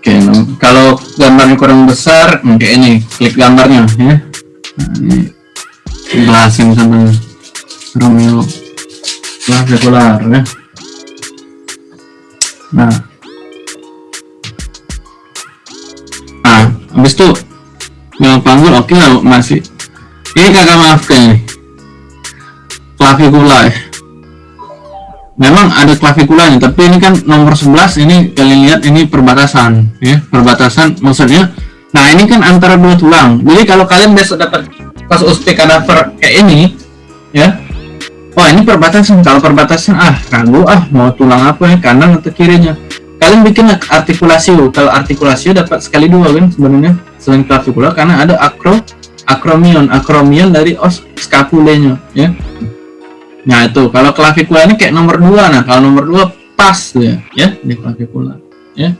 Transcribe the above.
Oke, nah, kalau gambarnya kurang besar, oke ini klik gambarnya ya. Nah, ini jelasin sama Romeo clavikular ya. Nah, nah, habis itu yang panggul oke lah masih. Ini kakak maafkan ini clavicula ya memang ada claviculanya tapi ini kan nomor 11 ini kalian lihat ini perbatasan ya perbatasan maksudnya. Nah ini kan antara dua tulang. Jadi kalau kalian besok dapat pas uspek kadaver kayak ini ya. Oh ini perbatasan. Kalau perbatasan ah ragu ah mau tulang apa ya kanan atau kirinya. Kalian bikin artikulasi kalau artikulasi dapat sekali dua kan sebenarnya selain clavicula karena ada akro akromion. Akromion dari os scapulenya ya Nah itu kalau klavikula ini kayak nomor dua. Nah kalau nomor dua pas tuh ya, ya di klavikula. Ya.